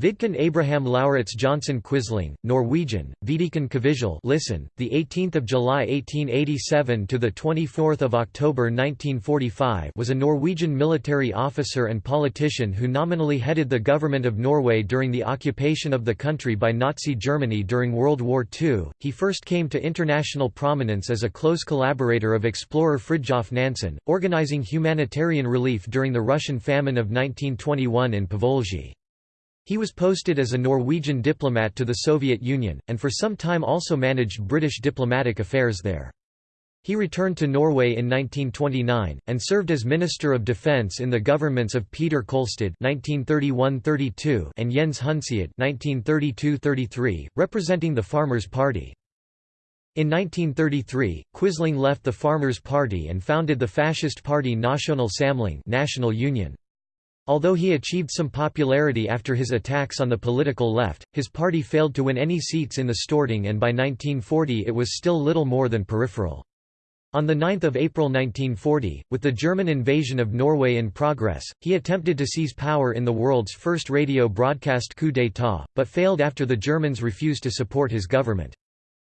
Vidkun Abraham Lauritz Johnson Quisling, Norwegian, Vidikan Kavizhal listen, the 18th of July 1887 to the 24th of October 1945 was a Norwegian military officer and politician who nominally headed the government of Norway during the occupation of the country by Nazi Germany during World War II. He first came to international prominence as a close collaborator of explorer Fridtjof Nansen, organizing humanitarian relief during the Russian famine of 1921 in Povolzhy. He was posted as a Norwegian diplomat to the Soviet Union, and for some time also managed British diplomatic affairs there. He returned to Norway in 1929, and served as Minister of Defence in the governments of Peter Kolstad (1931–32) and Jens (1932–33), representing the Farmers' Party. In 1933, Quisling left the Farmers' Party and founded the fascist party National Samling (National Union). Although he achieved some popularity after his attacks on the political left, his party failed to win any seats in the Storting and by 1940 it was still little more than peripheral. On 9 April 1940, with the German invasion of Norway in progress, he attempted to seize power in the world's first radio broadcast coup d'état, but failed after the Germans refused to support his government.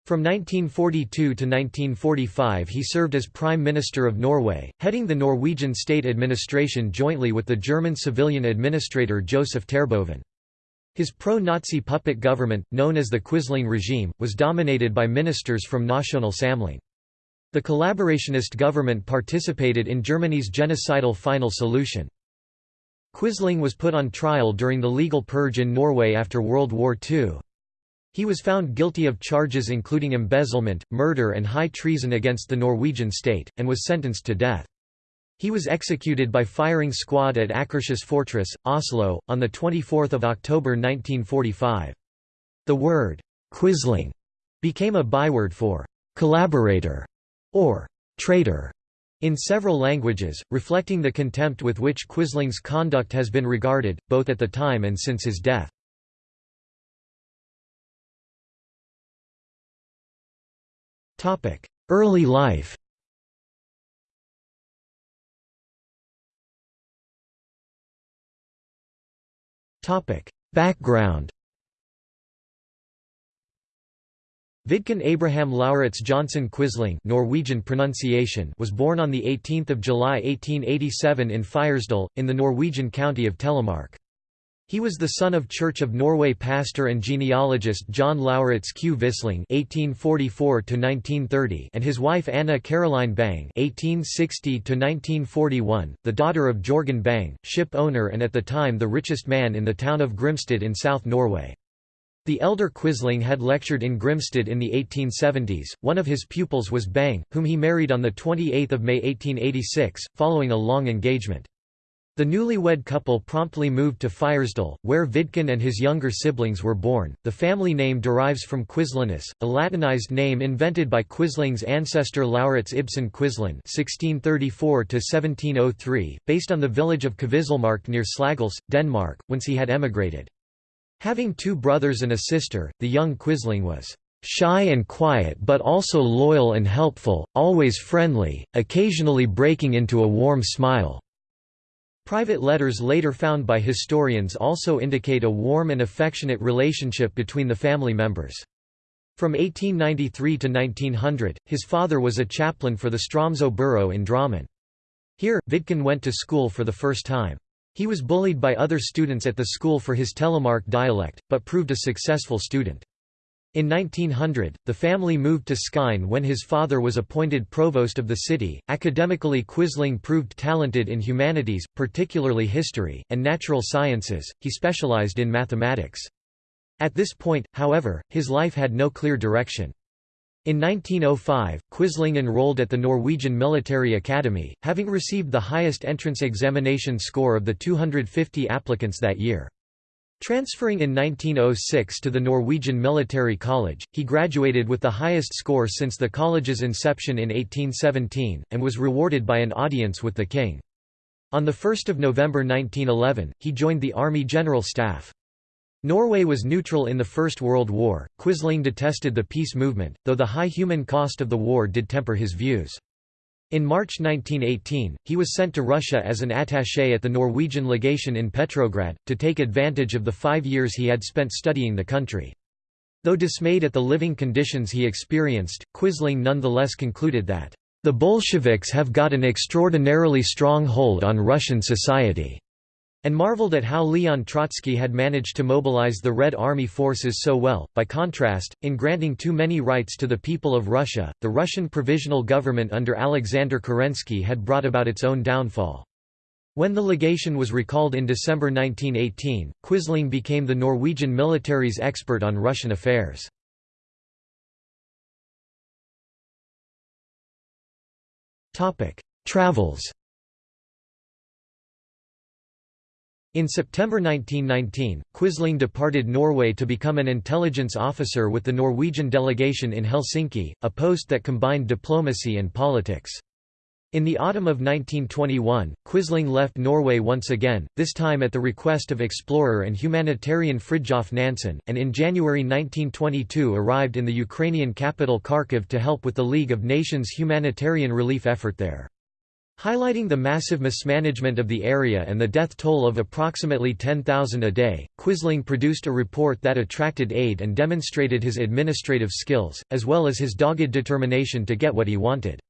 From 1942 to 1945 he served as Prime Minister of Norway, heading the Norwegian state administration jointly with the German civilian administrator Joseph Terboven. His pro-Nazi puppet government, known as the Quisling regime, was dominated by ministers from National Samling. The collaborationist government participated in Germany's genocidal final solution. Quisling was put on trial during the legal purge in Norway after World War II. He was found guilty of charges including embezzlement, murder and high treason against the Norwegian state, and was sentenced to death. He was executed by firing squad at Akershus Fortress, Oslo, on 24 October 1945. The word, Quisling, became a byword for collaborator or traitor in several languages, reflecting the contempt with which Quisling's conduct has been regarded, both at the time and since his death. Early life. Background. Vidkun Abraham Lauritz Johnson Quisling Norwegian pronunciation was born on 18 July 1887 in Fyresdal, in the Norwegian county of Telemark. He was the son of Church of Norway pastor and genealogist John Lauritz Quisling (1844–1930) and his wife Anna Caroline Bang (1860–1941), the daughter of Jorgen Bang, ship owner and at the time the richest man in the town of Grimstad in South Norway. The elder Quisling had lectured in Grimstad in the 1870s. One of his pupils was Bang, whom he married on the 28th of May 1886, following a long engagement. The newlywed couple promptly moved to Fyresdal, where Vidkun and his younger siblings were born. The family name derives from Quislinus, a Latinized name invented by Quisling's ancestor Lauritz Ibsen Quislin (1634–1703), based on the village of Kvislemark near Slagelse, Denmark, whence he had emigrated. Having two brothers and a sister, the young Quisling was shy and quiet but also loyal and helpful, always friendly, occasionally breaking into a warm smile. Private letters later found by historians also indicate a warm and affectionate relationship between the family members. From 1893 to 1900, his father was a chaplain for the Stromsø borough in Drammen. Here, Vidkun went to school for the first time. He was bullied by other students at the school for his Telemark dialect, but proved a successful student. In 1900, the family moved to Skien when his father was appointed provost of the city. Academically, Quisling proved talented in humanities, particularly history, and natural sciences, he specialized in mathematics. At this point, however, his life had no clear direction. In 1905, Quisling enrolled at the Norwegian Military Academy, having received the highest entrance examination score of the 250 applicants that year. Transferring in 1906 to the Norwegian Military College, he graduated with the highest score since the college's inception in 1817, and was rewarded by an audience with the king. On 1 November 1911, he joined the Army General Staff. Norway was neutral in the First World War. Quisling detested the peace movement, though the high human cost of the war did temper his views. In March 1918, he was sent to Russia as an attaché at the Norwegian legation in Petrograd, to take advantage of the five years he had spent studying the country. Though dismayed at the living conditions he experienced, Quisling nonetheless concluded that, "...the Bolsheviks have got an extraordinarily strong hold on Russian society." And marveled at how Leon Trotsky had managed to mobilize the Red Army forces so well. By contrast, in granting too many rights to the people of Russia, the Russian provisional government under Alexander Kerensky had brought about its own downfall. When the legation was recalled in December 1918, Quisling became the Norwegian military's expert on Russian affairs. Travels In September 1919, Quisling departed Norway to become an intelligence officer with the Norwegian delegation in Helsinki, a post that combined diplomacy and politics. In the autumn of 1921, Quisling left Norway once again, this time at the request of explorer and humanitarian Fridtjof Nansen, and in January 1922 arrived in the Ukrainian capital Kharkiv to help with the League of Nations humanitarian relief effort there. Highlighting the massive mismanagement of the area and the death toll of approximately 10,000 a day, Quisling produced a report that attracted aid and demonstrated his administrative skills, as well as his dogged determination to get what he wanted.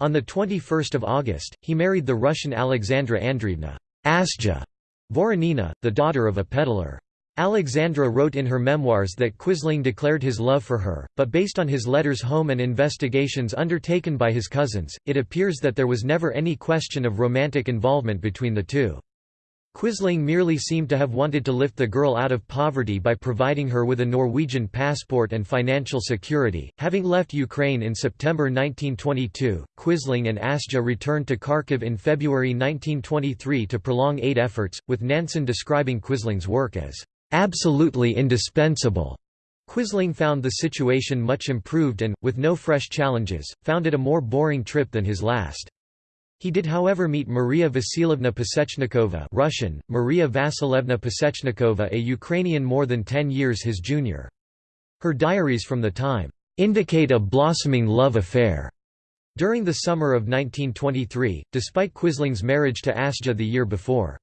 On 21 August, he married the Russian Alexandra Andreevna Asja Voronina, the daughter of a peddler. Alexandra wrote in her memoirs that Quisling declared his love for her, but based on his letters home and investigations undertaken by his cousins, it appears that there was never any question of romantic involvement between the two. Quisling merely seemed to have wanted to lift the girl out of poverty by providing her with a Norwegian passport and financial security. Having left Ukraine in September 1922, Quisling and Asja returned to Kharkiv in February 1923 to prolong aid efforts, with Nansen describing Quisling's work as absolutely indispensable. Quisling found the situation much improved and, with no fresh challenges, found it a more boring trip than his last. He did however meet Maria Vasilievna Pasechnikova Russian, Maria Vasilevna Pasechnikova a Ukrainian more than ten years his junior. Her diaries from the time, "...indicate a blossoming love affair." During the summer of 1923, despite Quisling's marriage to Asja the year before.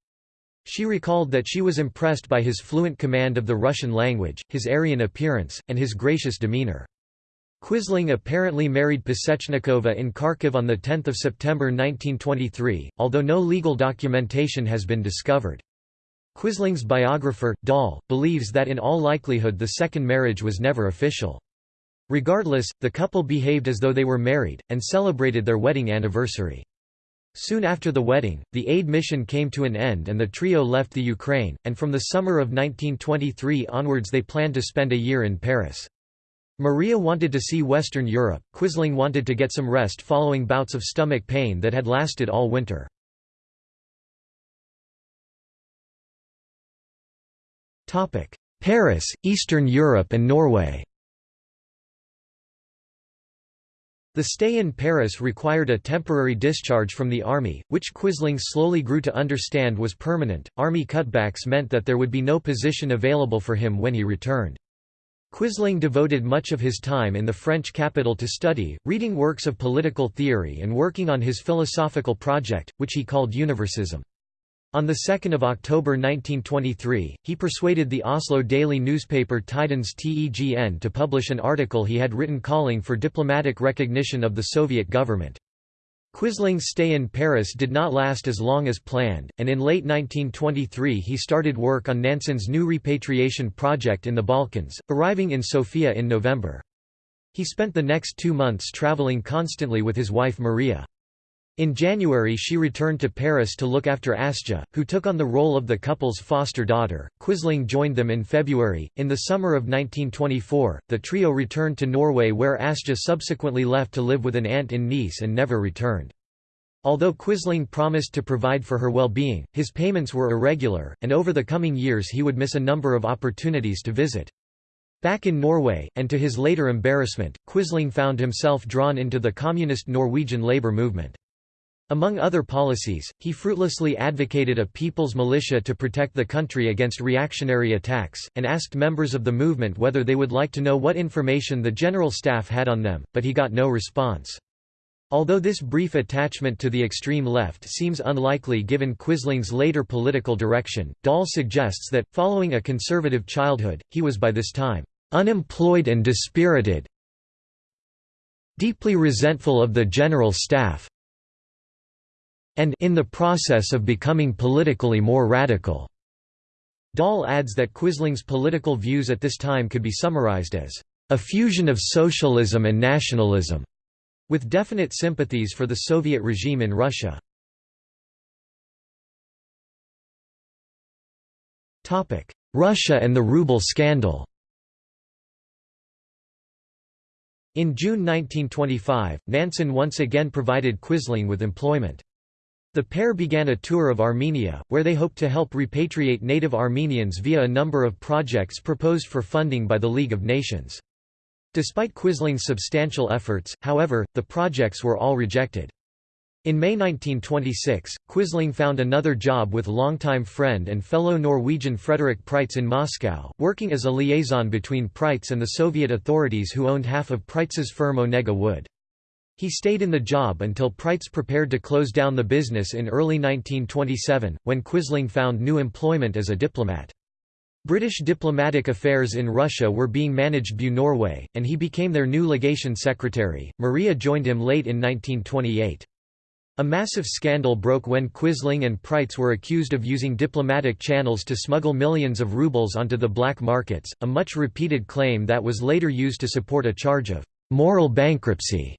She recalled that she was impressed by his fluent command of the Russian language, his Aryan appearance, and his gracious demeanor. Quisling apparently married Pasechnikova in Kharkiv on 10 September 1923, although no legal documentation has been discovered. Quisling's biographer, Dahl, believes that in all likelihood the second marriage was never official. Regardless, the couple behaved as though they were married, and celebrated their wedding anniversary. Soon after the wedding, the aid mission came to an end and the trio left the Ukraine, and from the summer of 1923 onwards they planned to spend a year in Paris. Maria wanted to see Western Europe, Quisling wanted to get some rest following bouts of stomach pain that had lasted all winter. Paris, Eastern Europe and Norway The stay in Paris required a temporary discharge from the army, which Quisling slowly grew to understand was permanent. Army cutbacks meant that there would be no position available for him when he returned. Quisling devoted much of his time in the French capital to study, reading works of political theory and working on his philosophical project, which he called Universism. On 2 October 1923, he persuaded the Oslo daily newspaper Tidens Tegn to publish an article he had written calling for diplomatic recognition of the Soviet government. Quisling's stay in Paris did not last as long as planned, and in late 1923 he started work on Nansen's new repatriation project in the Balkans, arriving in Sofia in November. He spent the next two months traveling constantly with his wife Maria. In January she returned to Paris to look after Asja, who took on the role of the couple's foster daughter. Quisling joined them in February. In the summer of 1924, the trio returned to Norway where Asja subsequently left to live with an aunt in Nice and never returned. Although Quisling promised to provide for her well-being, his payments were irregular, and over the coming years he would miss a number of opportunities to visit. Back in Norway, and to his later embarrassment, Quisling found himself drawn into the communist Norwegian labour movement. Among other policies, he fruitlessly advocated a people's militia to protect the country against reactionary attacks, and asked members of the movement whether they would like to know what information the General Staff had on them, but he got no response. Although this brief attachment to the extreme left seems unlikely given Quisling's later political direction, Dahl suggests that, following a conservative childhood, he was by this time, "...unemployed and dispirited deeply resentful of the general staff and in the process of becoming politically more radical." Dahl adds that Quisling's political views at this time could be summarized as, "...a fusion of socialism and nationalism." with definite sympathies for the Soviet regime in Russia. Russia and the ruble scandal In June 1925, Nansen once again provided Quisling with employment. The pair began a tour of Armenia, where they hoped to help repatriate native Armenians via a number of projects proposed for funding by the League of Nations. Despite Quisling's substantial efforts, however, the projects were all rejected. In May 1926, Quisling found another job with longtime friend and fellow Norwegian Frederik Prytz in Moscow, working as a liaison between Prytz and the Soviet authorities who owned half of Prytz's firm Onega Wood. He stayed in the job until Prytz prepared to close down the business in early 1927, when Quisling found new employment as a diplomat. British diplomatic affairs in Russia were being managed by Norway, and he became their new legation secretary. Maria joined him late in 1928. A massive scandal broke when Quisling and Prytz were accused of using diplomatic channels to smuggle millions of rubles onto the black markets, a much repeated claim that was later used to support a charge of moral bankruptcy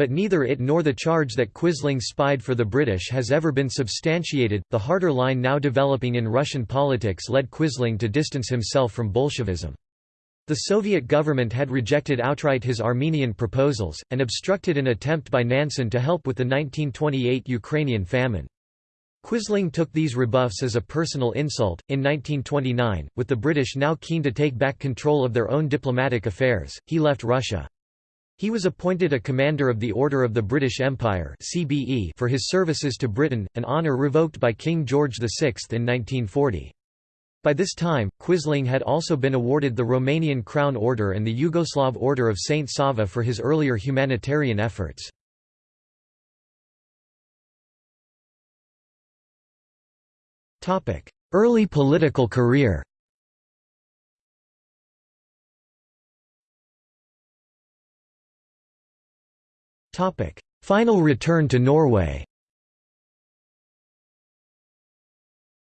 but neither it nor the charge that Quisling spied for the British has ever been substantiated. The harder line now developing in Russian politics led Quisling to distance himself from Bolshevism. The Soviet government had rejected outright his Armenian proposals, and obstructed an attempt by Nansen to help with the 1928 Ukrainian famine. Quisling took these rebuffs as a personal insult. In 1929, with the British now keen to take back control of their own diplomatic affairs, he left Russia. He was appointed a Commander of the Order of the British Empire (CBE) for his services to Britain, an honour revoked by King George VI in 1940. By this time, Quisling had also been awarded the Romanian Crown Order and the Yugoslav Order of Saint Sava for his earlier humanitarian efforts. Early political career Final return to Norway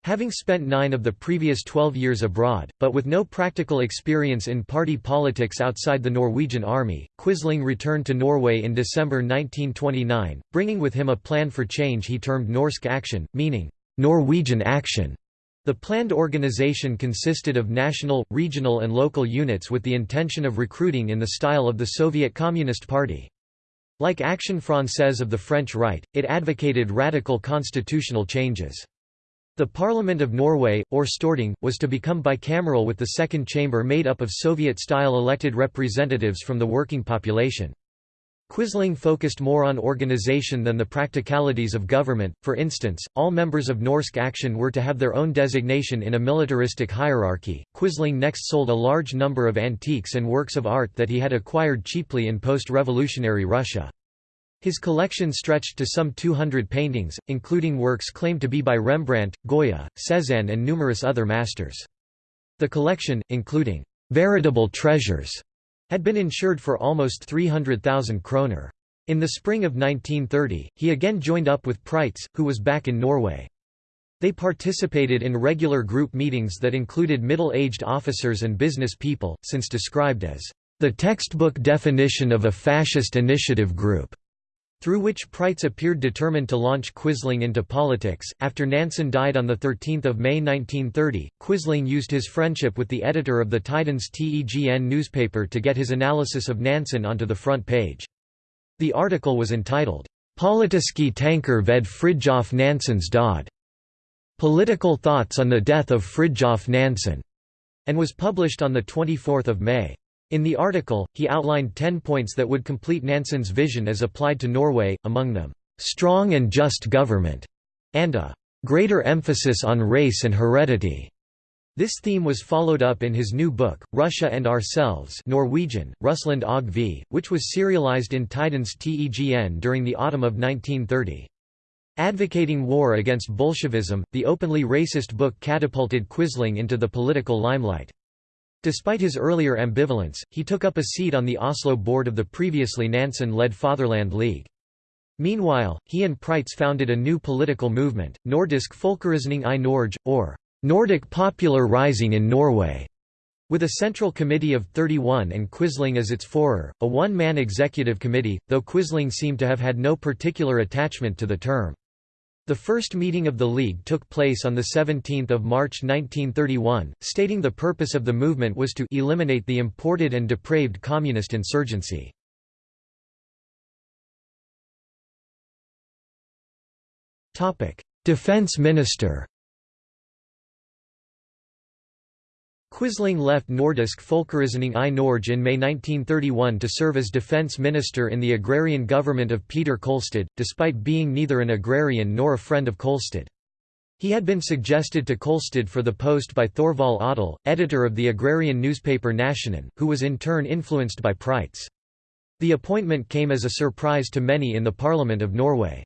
Having spent nine of the previous twelve years abroad, but with no practical experience in party politics outside the Norwegian army, Quisling returned to Norway in December 1929, bringing with him a plan for change he termed Norsk Aktion, meaning, Norwegian Action. The planned organization consisted of national, regional and local units with the intention of recruiting in the style of the Soviet Communist Party. Like Action Française of the French Right, it advocated radical constitutional changes. The Parliament of Norway, or Storting, was to become bicameral with the second chamber made up of Soviet-style elected representatives from the working population. Quisling focused more on organization than the practicalities of government, for instance, all members of Norsk Aktion were to have their own designation in a militaristic hierarchy. Quisling next sold a large number of antiques and works of art that he had acquired cheaply in post-revolutionary Russia. His collection stretched to some 200 paintings, including works claimed to be by Rembrandt, Goya, Cézanne and numerous other masters. The collection, including veritable treasures had been insured for almost 300,000 kroner. In the spring of 1930, he again joined up with Prytz, who was back in Norway. They participated in regular group meetings that included middle-aged officers and business people, since described as the textbook definition of a fascist initiative group through which Prytz appeared determined to launch Quisling into politics. After Nansen died on 13 May 1930, Quisling used his friendship with the editor of the Tidens Tegn newspaper to get his analysis of Nansen onto the front page. The article was entitled, Politiske tanker ved Fridtjof Nansens død. Political Thoughts on the Death of Fridtjof Nansen, and was published on 24 May. In the article, he outlined ten points that would complete Nansen's vision as applied to Norway, among them, "...strong and just government", and a "...greater emphasis on race and heredity." This theme was followed up in his new book, Russia and Ourselves Norwegian, Russland og vi, which was serialized in Tidens Tegn during the autumn of 1930. Advocating war against Bolshevism, the openly racist book catapulted Quisling into the political limelight. Despite his earlier ambivalence, he took up a seat on the Oslo board of the previously Nansen-led Fatherland League. Meanwhile, he and Prytz founded a new political movement, Nordisk Folkereisning i Norge, or Nordic Popular Rising in Norway, with a central committee of 31 and Quisling as its forer, a one-man executive committee, though Quisling seemed to have had no particular attachment to the term. The first meeting of the League took place on 17 March 1931, stating the purpose of the movement was to eliminate the imported and depraved communist insurgency. Defense minister Quisling left Nordisk Folkereisning i Norge in May 1931 to serve as defence minister in the agrarian government of Peter Kolstad, despite being neither an agrarian nor a friend of Kolstad. He had been suggested to Kolstad for the post by Thorvald Aadahl, editor of the agrarian newspaper Nationen, who was in turn influenced by Prytz. The appointment came as a surprise to many in the Parliament of Norway.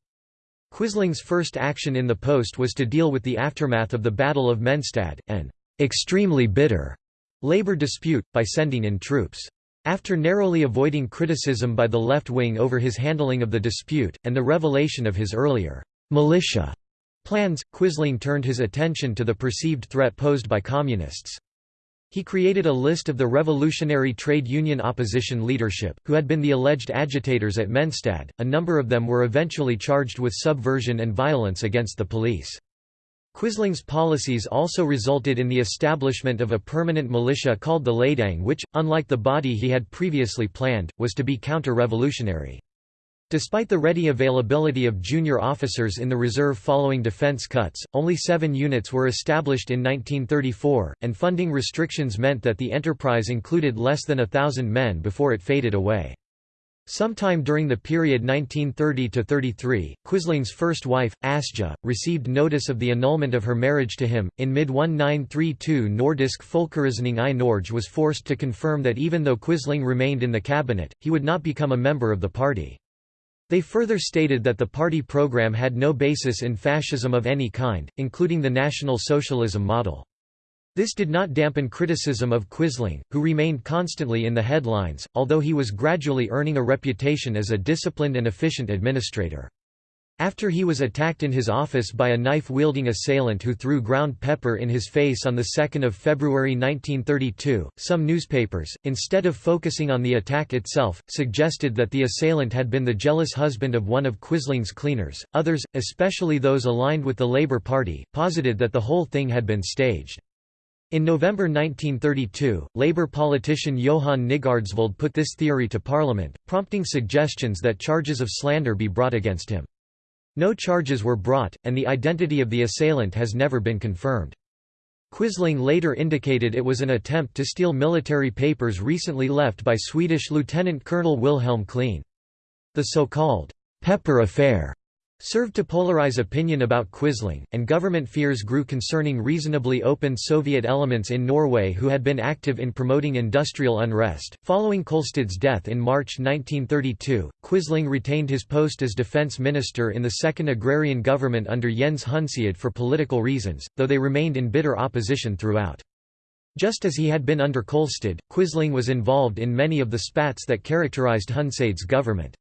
Quisling's first action in the post was to deal with the aftermath of the Battle of Menstad, and extremely bitter labor dispute, by sending in troops. After narrowly avoiding criticism by the left wing over his handling of the dispute, and the revelation of his earlier militia plans, Quisling turned his attention to the perceived threat posed by communists. He created a list of the revolutionary trade union opposition leadership, who had been the alleged agitators at Menstad, a number of them were eventually charged with subversion and violence against the police. Quisling's policies also resulted in the establishment of a permanent militia called the Leidang which, unlike the body he had previously planned, was to be counter-revolutionary. Despite the ready availability of junior officers in the reserve following defense cuts, only seven units were established in 1934, and funding restrictions meant that the enterprise included less than a thousand men before it faded away. Sometime during the period 1930–33, Quisling's first wife, Asja, received notice of the annulment of her marriage to him. In mid-1932 Nordisk Folkereisning i Norge was forced to confirm that even though Quisling remained in the cabinet, he would not become a member of the party. They further stated that the party program had no basis in fascism of any kind, including the National Socialism model. This did not dampen criticism of Quisling, who remained constantly in the headlines, although he was gradually earning a reputation as a disciplined and efficient administrator. After he was attacked in his office by a knife-wielding assailant who threw ground pepper in his face on 2 February 1932, some newspapers, instead of focusing on the attack itself, suggested that the assailant had been the jealous husband of one of Quisling's cleaners. Others, especially those aligned with the Labour Party, posited that the whole thing had been staged. In November 1932, Labour politician Johan Nygaardsvold put this theory to Parliament, prompting suggestions that charges of slander be brought against him. No charges were brought, and the identity of the assailant has never been confirmed. Quisling later indicated it was an attempt to steal military papers recently left by Swedish Lieutenant Colonel Wilhelm Kleen. The so-called «Pepper Affair» served to polarize opinion about Quisling, and government fears grew concerning reasonably open Soviet elements in Norway who had been active in promoting industrial unrest. Following Kolstad's death in March 1932, Quisling retained his post as defense minister in the second agrarian government under Jens Hundseid for political reasons, though they remained in bitter opposition throughout. Just as he had been under Kolstad, Quisling was involved in many of the spats that characterized Hundseid's government.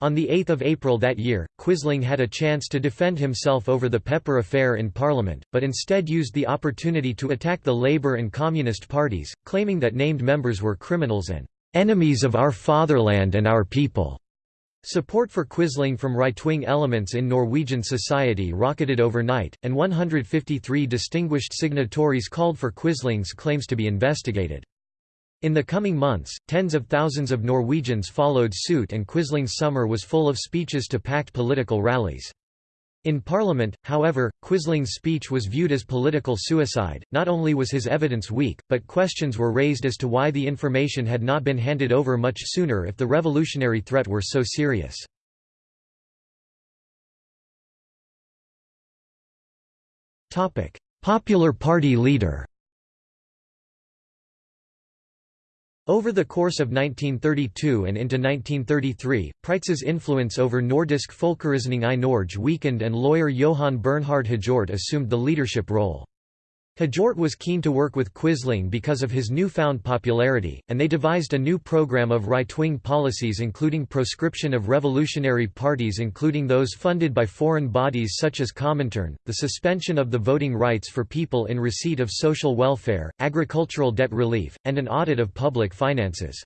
On 8 April that year, Quisling had a chance to defend himself over the Pepper affair in Parliament, but instead used the opportunity to attack the Labour and Communist parties, claiming that named members were criminals and "...enemies of our fatherland and our people." Support for Quisling from right-wing elements in Norwegian society rocketed overnight, and 153 distinguished signatories called for Quisling's claims to be investigated. In the coming months, tens of thousands of Norwegians followed suit and Quisling's summer was full of speeches to packed political rallies. In Parliament, however, Quisling's speech was viewed as political suicide. Not only was his evidence weak, but questions were raised as to why the information had not been handed over much sooner if the revolutionary threat were so serious. Popular Party leader Over the course of 1932 and into 1933, Prytz's influence over Nordisk Folkereisning i Norge weakened and lawyer Johan Bernhard Hjort assumed the leadership role. Hjort was keen to work with Quisling because of his newfound popularity, and they devised a new program of right-wing policies including proscription of revolutionary parties including those funded by foreign bodies such as Comintern, the suspension of the voting rights for people in receipt of social welfare, agricultural debt relief, and an audit of public finances.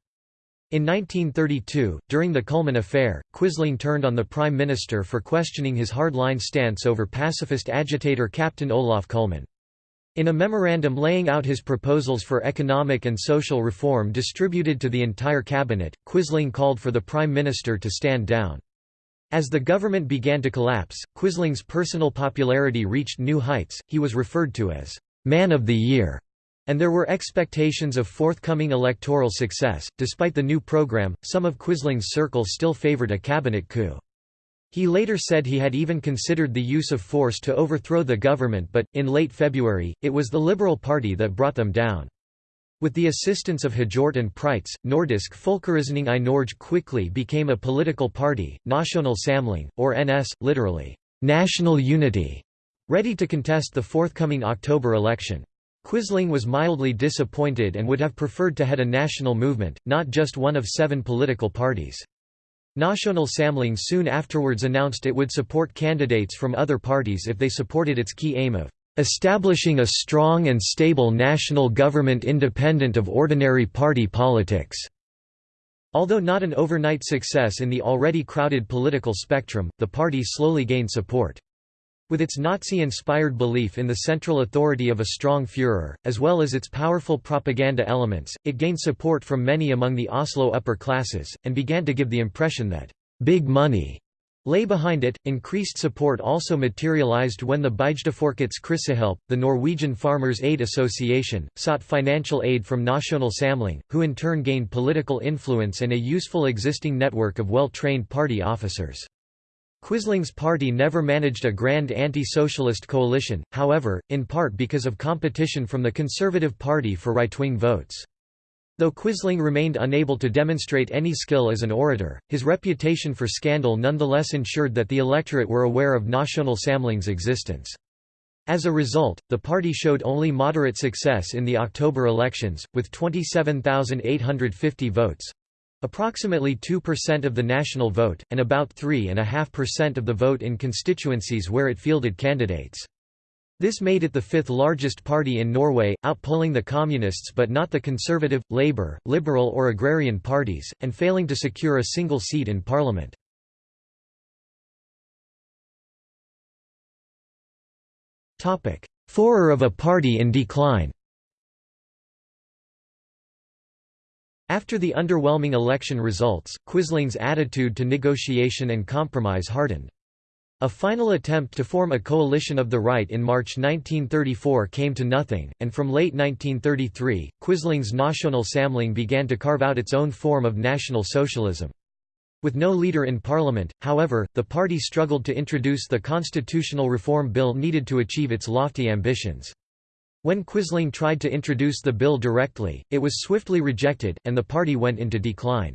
In 1932, during the Kullmann affair, Quisling turned on the Prime Minister for questioning his hardline stance over pacifist agitator Captain Olaf Kullmann. In a memorandum laying out his proposals for economic and social reform distributed to the entire cabinet, Quisling called for the Prime Minister to stand down. As the government began to collapse, Quisling's personal popularity reached new heights, he was referred to as «Man of the Year», and there were expectations of forthcoming electoral success. Despite the new program, some of Quisling's circle still favored a cabinet coup. He later said he had even considered the use of force to overthrow the government but, in late February, it was the Liberal Party that brought them down. With the assistance of Hjort and Prytz, Nordisk Folkereisning i Norge quickly became a political party, National Samling, or NS, literally, National Unity, ready to contest the forthcoming October election. Quisling was mildly disappointed and would have preferred to head a national movement, not just one of seven political parties. National Samling soon afterwards announced it would support candidates from other parties if they supported its key aim of establishing a strong and stable national government independent of ordinary party politics. Although not an overnight success in the already crowded political spectrum, the party slowly gained support. With its Nazi-inspired belief in the central authority of a strong Führer, as well as its powerful propaganda elements, it gained support from many among the Oslo upper classes, and began to give the impression that «big money» lay behind it. Increased support also materialized when the Bygdefolkets Krisehjelp, the Norwegian Farmers' Aid Association, sought financial aid from National Samling, who in turn gained political influence and a useful existing network of well-trained party officers. Quisling's party never managed a grand anti-socialist coalition, however, in part because of competition from the Conservative Party for right-wing votes. Though Quisling remained unable to demonstrate any skill as an orator, his reputation for scandal nonetheless ensured that the electorate were aware of National Samling's existence. As a result, the party showed only moderate success in the October elections, with 27,850 votes. Approximately 2% of the national vote, and about 3.5% of the vote in constituencies where it fielded candidates. This made it the fifth largest party in Norway, outpolling the Communists but not the Conservative, Labour, Liberal or Agrarian parties, and failing to secure a single seat in parliament. Führer of a party in decline After the underwhelming election results, Quisling's attitude to negotiation and compromise hardened. A final attempt to form a coalition of the right in March 1934 came to nothing, and from late 1933, Quisling's National Samling began to carve out its own form of National Socialism. With no leader in parliament, however, the party struggled to introduce the constitutional reform bill needed to achieve its lofty ambitions. When Quisling tried to introduce the bill directly, it was swiftly rejected, and the party went into decline.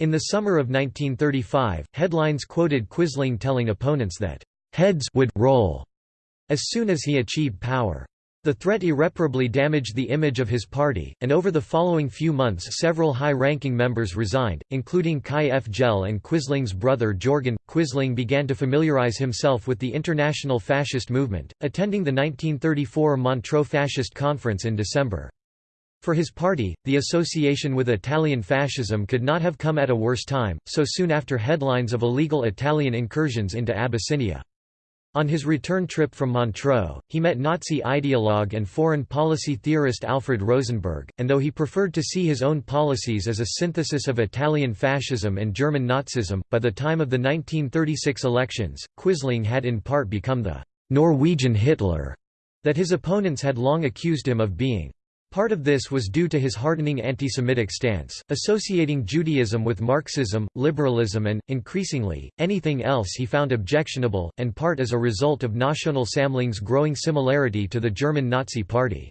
In the summer of 1935, headlines quoted Quisling telling opponents that, "...heads would roll," as soon as he achieved power. The threat irreparably damaged the image of his party, and over the following few months several high-ranking members resigned, including Kai Fjell and Quisling's brother Jorgen. Quisling began to familiarize himself with the international fascist movement, attending the 1934 Montreux Fascist Conference in December. For his party, the association with Italian fascism could not have come at a worse time, so soon after headlines of illegal Italian incursions into Abyssinia. On his return trip from Montreux, he met Nazi ideologue and foreign policy theorist Alfred Rosenberg, and though he preferred to see his own policies as a synthesis of Italian fascism and German Nazism, by the time of the 1936 elections, Quisling had in part become the «Norwegian Hitler» that his opponents had long accused him of being. Part of this was due to his hardening anti-Semitic stance, associating Judaism with Marxism, liberalism and, increasingly, anything else he found objectionable, and part as a result of National Samling's growing similarity to the German Nazi Party.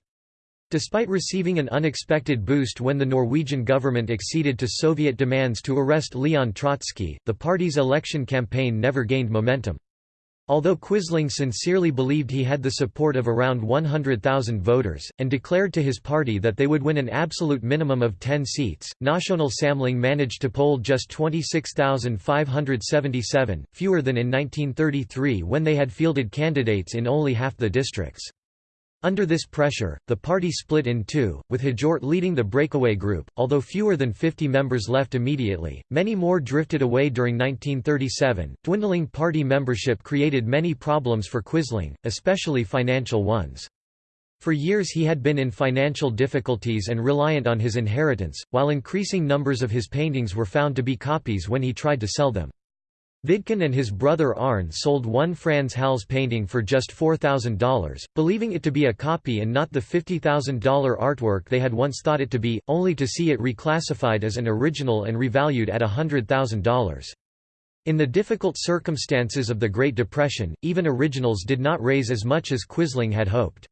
Despite receiving an unexpected boost when the Norwegian government acceded to Soviet demands to arrest Leon Trotsky, the party's election campaign never gained momentum. Although Quisling sincerely believed he had the support of around 100,000 voters, and declared to his party that they would win an absolute minimum of 10 seats, National Samling managed to poll just 26,577, fewer than in 1933 when they had fielded candidates in only half the districts. Under this pressure, the party split in two, with Hjort leading the breakaway group. Although fewer than 50 members left immediately, many more drifted away during 1937. Dwindling party membership created many problems for Quisling, especially financial ones. For years he had been in financial difficulties and reliant on his inheritance, while increasing numbers of his paintings were found to be copies when he tried to sell them. Vidkun and his brother Arne sold one Frans Hals painting for just $4,000, believing it to be a copy and not the $50,000 artwork they had once thought it to be, only to see it reclassified as an original and revalued at $100,000. In the difficult circumstances of the Great Depression, even originals did not raise as much as Quisling had hoped.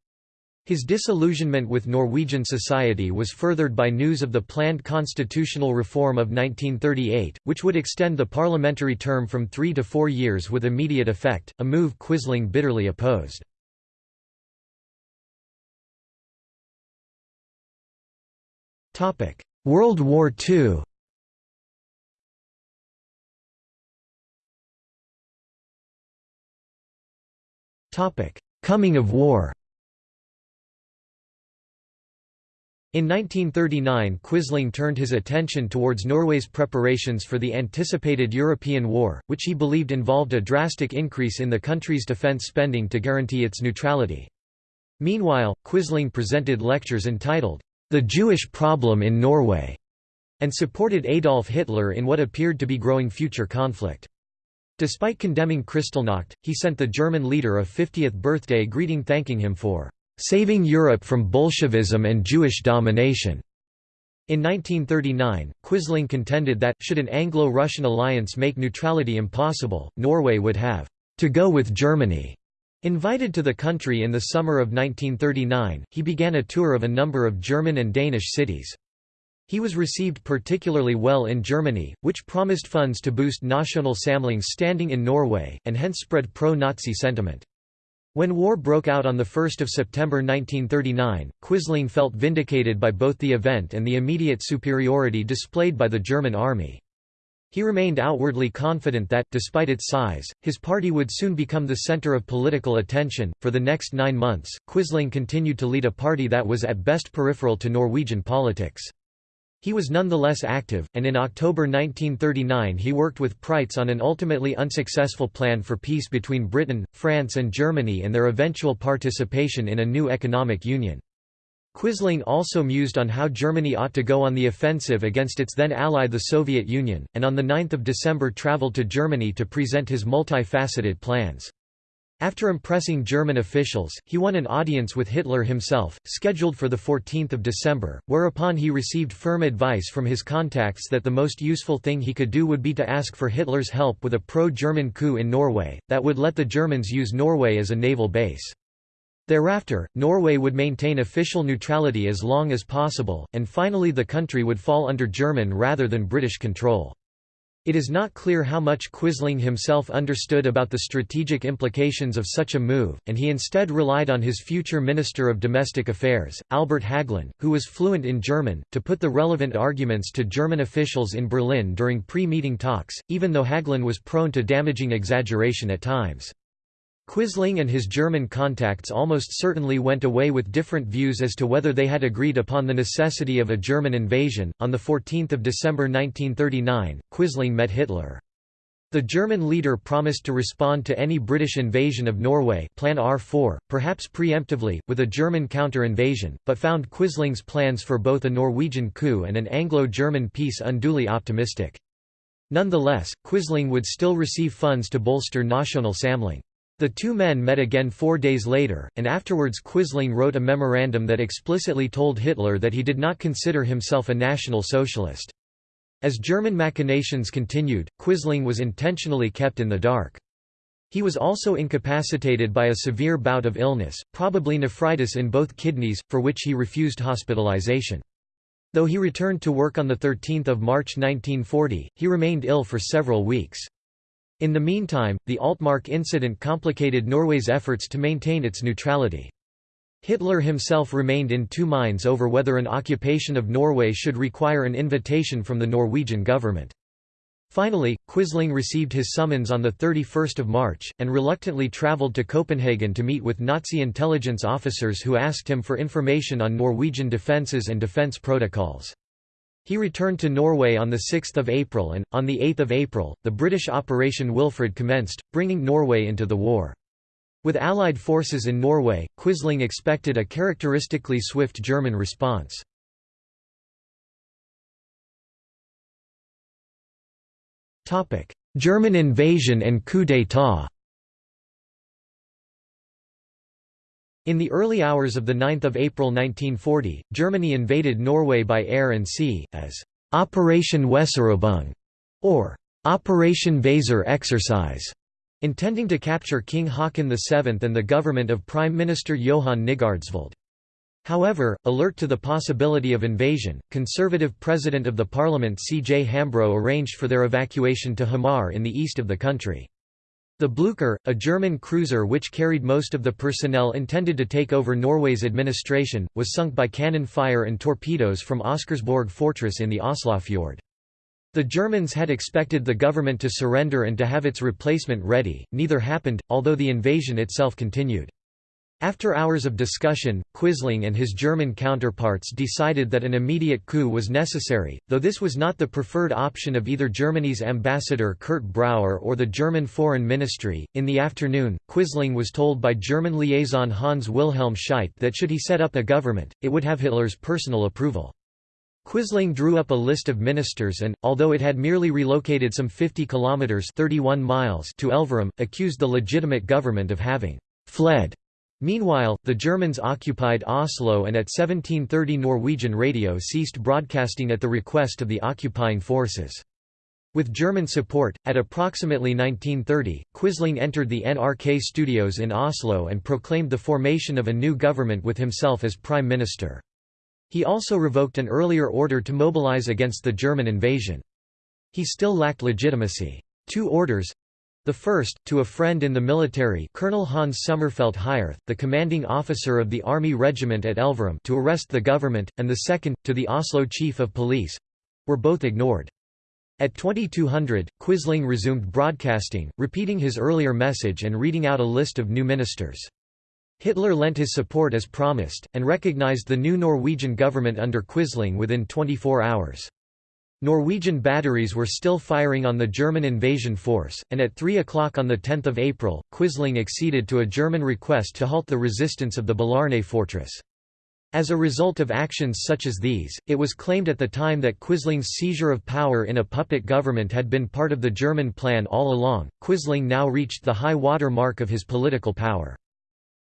His disillusionment with Norwegian society was furthered by news of the planned constitutional reform of 1938, which would extend the parliamentary term from three to four years with immediate effect, a move Quisling bitterly opposed. World War II Coming of war In 1939 Quisling turned his attention towards Norway's preparations for the anticipated European war, which he believed involved a drastic increase in the country's defense spending to guarantee its neutrality. Meanwhile, Quisling presented lectures entitled, The Jewish Problem in Norway, and supported Adolf Hitler in what appeared to be growing future conflict. Despite condemning Kristallnacht, he sent the German leader a 50th birthday greeting thanking him for Saving Europe from Bolshevism and Jewish Domination. In 1939, Quisling contended that, should an Anglo-Russian alliance make neutrality impossible, Norway would have to go with Germany. Invited to the country in the summer of 1939, he began a tour of a number of German and Danish cities. He was received particularly well in Germany, which promised funds to boost National Samling's standing in Norway, and hence spread pro-Nazi sentiment. When war broke out on 1 September 1939, Quisling felt vindicated by both the event and the immediate superiority displayed by the German army. He remained outwardly confident that, despite its size, his party would soon become the center of political attention. For the next nine months, Quisling continued to lead a party that was at best peripheral to Norwegian politics. He was nonetheless active, and in October 1939 he worked with Prytz on an ultimately unsuccessful plan for peace between Britain, France and Germany and their eventual participation in a new economic union. Quisling also mused on how Germany ought to go on the offensive against its then ally the Soviet Union, and on 9 December travelled to Germany to present his multifaceted plans. After impressing German officials, he won an audience with Hitler himself, scheduled for 14 December, whereupon he received firm advice from his contacts that the most useful thing he could do would be to ask for Hitler's help with a pro-German coup in Norway, that would let the Germans use Norway as a naval base. Thereafter, Norway would maintain official neutrality as long as possible, and finally the country would fall under German rather than British control. It is not clear how much Quisling himself understood about the strategic implications of such a move, and he instead relied on his future Minister of Domestic Affairs, Albert Hagelin, who was fluent in German, to put the relevant arguments to German officials in Berlin during pre-meeting talks, even though Hagelin was prone to damaging exaggeration at times. Quisling and his German contacts almost certainly went away with different views as to whether they had agreed upon the necessity of a German invasion. On 14 December 1939, Quisling met Hitler. The German leader promised to respond to any British invasion of Norway Plan R4, perhaps preemptively, with a German counter-invasion, but found Quisling's plans for both a Norwegian coup and an Anglo-German peace unduly optimistic. Nonetheless, Quisling would still receive funds to bolster National Samling. The two men met again four days later, and afterwards Quisling wrote a memorandum that explicitly told Hitler that he did not consider himself a National Socialist. As German machinations continued, Quisling was intentionally kept in the dark. He was also incapacitated by a severe bout of illness, probably nephritis in both kidneys, for which he refused hospitalization. Though he returned to work on 13 March 1940, he remained ill for several weeks. In the meantime, the Altmark incident complicated Norway's efforts to maintain its neutrality. Hitler himself remained in two minds over whether an occupation of Norway should require an invitation from the Norwegian government. Finally, Quisling received his summons on 31 March, and reluctantly travelled to Copenhagen to meet with Nazi intelligence officers who asked him for information on Norwegian defences and defence protocols. He returned to Norway on 6 April and, on 8 April, the British Operation Wilfred commenced, bringing Norway into the war. With Allied forces in Norway, Quisling expected a characteristically swift German response. German invasion and coup d'état In the early hours of 9 April 1940, Germany invaded Norway by air and sea, as «Operation Weserübung» or «Operation Weser exercise», intending to capture King Haakon VII and the government of Prime Minister Johan Nygaardsvold. However, alert to the possibility of invasion, conservative President of the Parliament C. J. Hambro arranged for their evacuation to Hamar in the east of the country. The Blücher, a German cruiser which carried most of the personnel intended to take over Norway's administration, was sunk by cannon fire and torpedoes from Oscarsborg fortress in the Oslofjord. The Germans had expected the government to surrender and to have its replacement ready, neither happened, although the invasion itself continued. After hours of discussion, Quisling and his German counterparts decided that an immediate coup was necessary, though this was not the preferred option of either Germany's ambassador Kurt Brauer or the German Foreign Ministry. In the afternoon, Quisling was told by German liaison Hans Wilhelm Scheidt that should he set up a government, it would have Hitler's personal approval. Quisling drew up a list of ministers and, although it had merely relocated some 50 kilometers (31 miles) to Elverum, accused the legitimate government of having fled Meanwhile, the Germans occupied Oslo and at 1730 Norwegian radio ceased broadcasting at the request of the occupying forces. With German support, at approximately 1930, Quisling entered the NRK studios in Oslo and proclaimed the formation of a new government with himself as prime minister. He also revoked an earlier order to mobilize against the German invasion. He still lacked legitimacy. Two orders, the first, to a friend in the military Colonel Hans Sommerfeld Heyerth, the commanding officer of the Army Regiment at Elverum to arrest the government, and the second, to the Oslo Chief of Police—were both ignored. At 2200, Quisling resumed broadcasting, repeating his earlier message and reading out a list of new ministers. Hitler lent his support as promised, and recognized the new Norwegian government under Quisling within 24 hours. Norwegian batteries were still firing on the German invasion force, and at 3 o'clock on 10 April, Quisling acceded to a German request to halt the resistance of the Bolærne fortress. As a result of actions such as these, it was claimed at the time that Quisling's seizure of power in a puppet government had been part of the German plan all along. Quisling now reached the high water mark of his political power.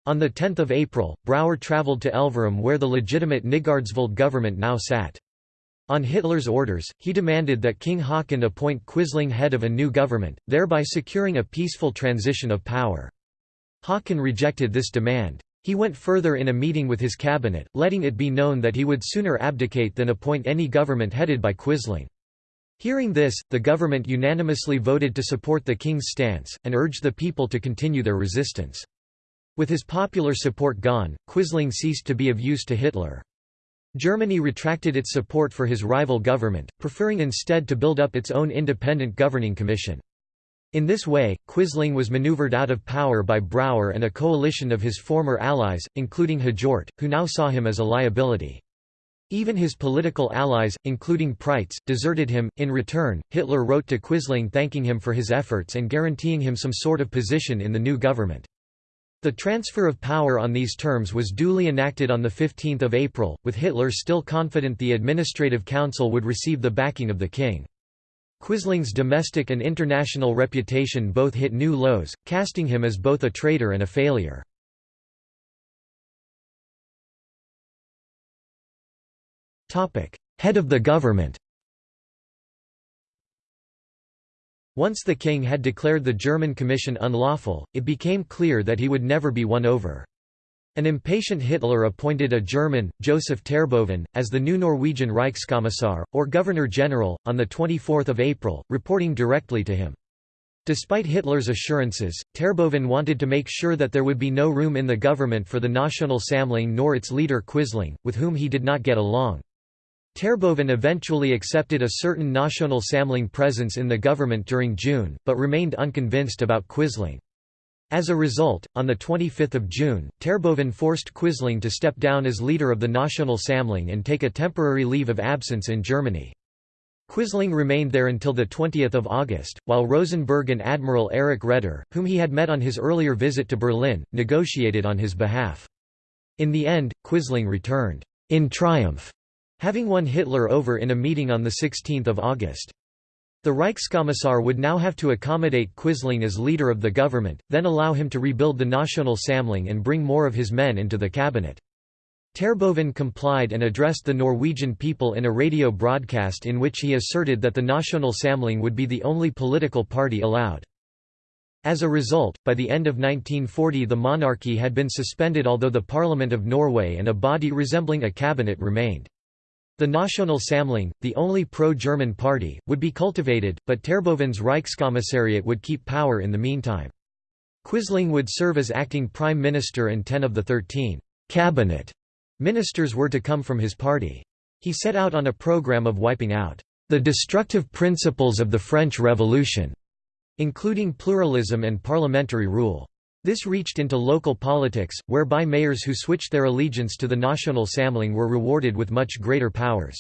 On 10 April, Brauer travelled to Elverum where the legitimate Nygaardsvold government now sat. On Hitler's orders, he demanded that King Haakon appoint Quisling head of a new government, thereby securing a peaceful transition of power. Haakon rejected this demand. He went further in a meeting with his cabinet, letting it be known that he would sooner abdicate than appoint any government headed by Quisling. Hearing this, the government unanimously voted to support the king's stance, and urged the people to continue their resistance. With his popular support gone, Quisling ceased to be of use to Hitler. Germany retracted its support for his rival government, preferring instead to build up its own independent governing commission. In this way, Quisling was maneuvered out of power by Brauer and a coalition of his former allies, including Hjort, who now saw him as a liability. Even his political allies, including Prytz, deserted him. In return, Hitler wrote to Quisling thanking him for his efforts and guaranteeing him some sort of position in the new government. The transfer of power on these terms was duly enacted on 15 April, with Hitler still confident the Administrative Council would receive the backing of the king. Quisling's domestic and international reputation both hit new lows, casting him as both a traitor and a failure. Head of the government Once the king had declared the German Commission unlawful, it became clear that he would never be won over. An impatient Hitler appointed a German, Joseph Terboven, as the new Norwegian Reichskommissar, or Governor-General, on 24 April, reporting directly to him. Despite Hitler's assurances, Terboven wanted to make sure that there would be no room in the government for the National Samling nor its leader Quisling, with whom he did not get along. Terboven eventually accepted a certain National Samling presence in the government during June, but remained unconvinced about Quisling. As a result, on 25 June, Terboven forced Quisling to step down as leader of the National Samling and take a temporary leave of absence in Germany. Quisling remained there until 20 August, while Rosenberg and Admiral Erich Raeder, whom he had met on his earlier visit to Berlin, negotiated on his behalf. In the end, Quisling returned, in triumph, having won Hitler over in a meeting on 16 August. The Reichskommissar would now have to accommodate Quisling as leader of the government, then allow him to rebuild the National Samling and bring more of his men into the cabinet. Terboven complied and addressed the Norwegian people in a radio broadcast in which he asserted that the National Samling would be the only political party allowed. As a result, by the end of 1940 the monarchy had been suspended although the Parliament of Norway and a body resembling a cabinet remained. The National Samling, the only pro-German party, would be cultivated, but Terboven's Reichskommissariat would keep power in the meantime. Quisling would serve as acting prime minister and ten of the thirteen «cabinet» ministers were to come from his party. He set out on a program of wiping out «the destructive principles of the French Revolution», including pluralism and parliamentary rule. This reached into local politics, whereby mayors who switched their allegiance to the National Samling were rewarded with much greater powers.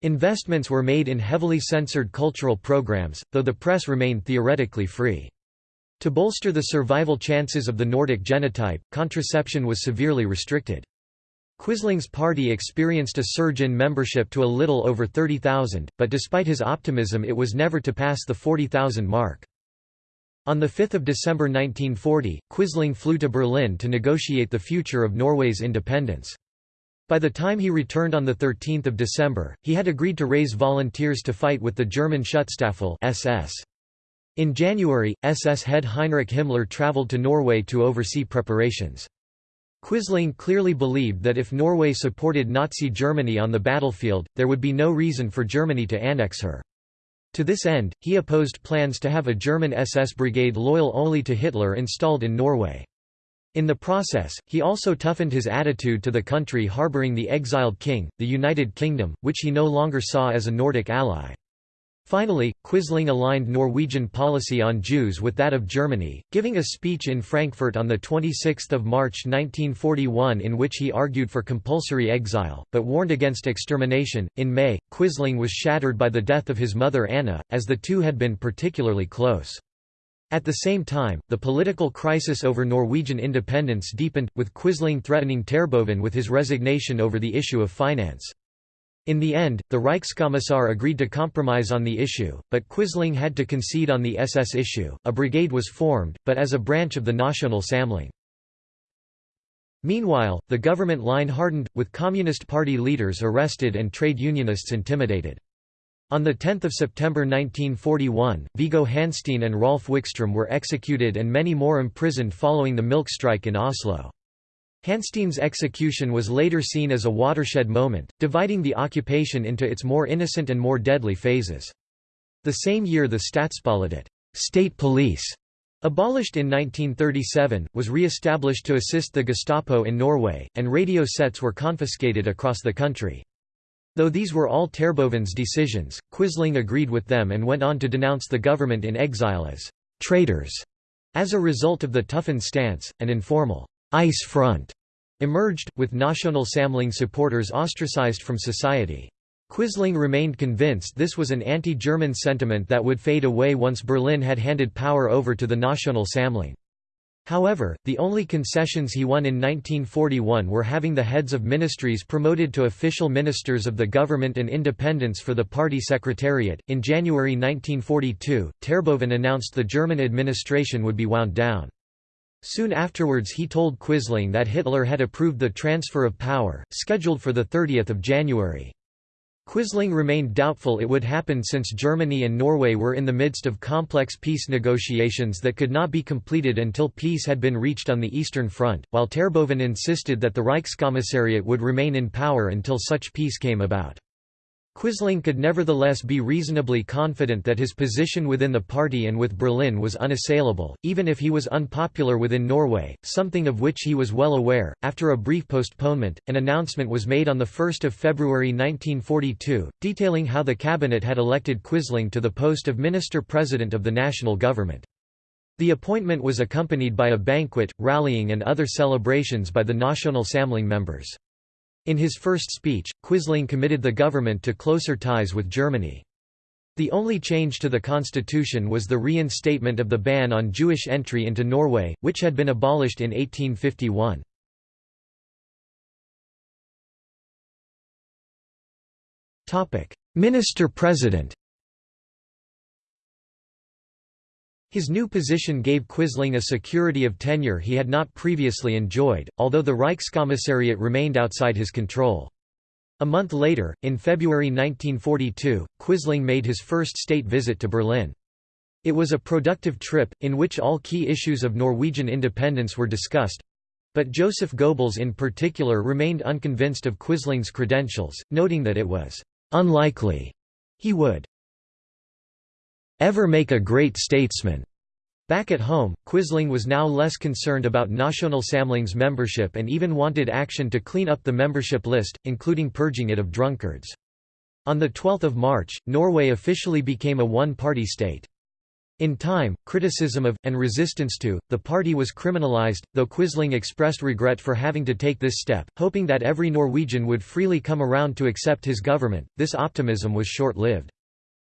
Investments were made in heavily censored cultural programs, though the press remained theoretically free. To bolster the survival chances of the Nordic genotype, contraception was severely restricted. Quisling's party experienced a surge in membership to a little over 30,000, but despite his optimism it was never to pass the 40,000 mark. On 5 December 1940, Quisling flew to Berlin to negotiate the future of Norway's independence. By the time he returned on 13 December, he had agreed to raise volunteers to fight with the German Schutzstaffel SS. In January, SS head Heinrich Himmler traveled to Norway to oversee preparations. Quisling clearly believed that if Norway supported Nazi Germany on the battlefield, there would be no reason for Germany to annex her. To this end, he opposed plans to have a German SS brigade loyal only to Hitler installed in Norway. In the process, he also toughened his attitude to the country harboring the exiled king, the United Kingdom, which he no longer saw as a Nordic ally. Finally, Quisling aligned Norwegian policy on Jews with that of Germany, giving a speech in Frankfurt on 26 March 1941 in which he argued for compulsory exile, but warned against extermination. In May, Quisling was shattered by the death of his mother Anna, as the two had been particularly close. At the same time, the political crisis over Norwegian independence deepened, with Quisling threatening Terboven with his resignation over the issue of finance. In the end, the Reichskommissar agreed to compromise on the issue, but Quisling had to concede on the SS issue. A brigade was formed, but as a branch of the National Samling. Meanwhile, the government line hardened, with Communist Party leaders arrested and trade unionists intimidated. On 10 September 1941, Viggo Hansteen and Rolf Wikström were executed and many more imprisoned following the milk strike in Oslo. Hansteen's execution was later seen as a watershed moment, dividing the occupation into its more innocent and more deadly phases. The same year the Statspolitiet state police", abolished in 1937, was re-established to assist the Gestapo in Norway, and radio sets were confiscated across the country. Though these were all Terboven's decisions, Quisling agreed with them and went on to denounce the government in exile as «traitors». As a result of the toughened stance, an informal «ice front» emerged, with National Samling supporters ostracized from society. Quisling remained convinced this was an anti-German sentiment that would fade away once Berlin had handed power over to the National Samling. However, the only concessions he won in 1941 were having the heads of ministries promoted to official ministers of the government and independence for the party secretariat. In January 1942, Terboven announced the German administration would be wound down. Soon afterwards he told Quisling that Hitler had approved the transfer of power, scheduled for 30 January. Quisling remained doubtful it would happen since Germany and Norway were in the midst of complex peace negotiations that could not be completed until peace had been reached on the Eastern Front, while Terboven insisted that the Reichskommissariat would remain in power until such peace came about. Quisling could nevertheless be reasonably confident that his position within the party and with Berlin was unassailable, even if he was unpopular within Norway, something of which he was well aware. After a brief postponement, an announcement was made on 1 February 1942, detailing how the cabinet had elected Quisling to the post of Minister-President of the national government. The appointment was accompanied by a banquet, rallying and other celebrations by the National Samling members. In his first speech, Quisling committed the government to closer ties with Germany. The only change to the constitution was the reinstatement of the ban on Jewish entry into Norway, which had been abolished in 1851. Minister-President His new position gave Quisling a security of tenure he had not previously enjoyed, although the Reichskommissariat remained outside his control. A month later, in February 1942, Quisling made his first state visit to Berlin. It was a productive trip, in which all key issues of Norwegian independence were discussed, but Joseph Goebbels in particular remained unconvinced of Quisling's credentials, noting that it was unlikely he would ever make a great statesman. Back at home, Quisling was now less concerned about Nationalsamling's membership and even wanted action to clean up the membership list, including purging it of drunkards. On 12 March, Norway officially became a one-party state. In time, criticism of, and resistance to, the party was criminalized, though Quisling expressed regret for having to take this step, hoping that every Norwegian would freely come around to accept his government. This optimism was short-lived.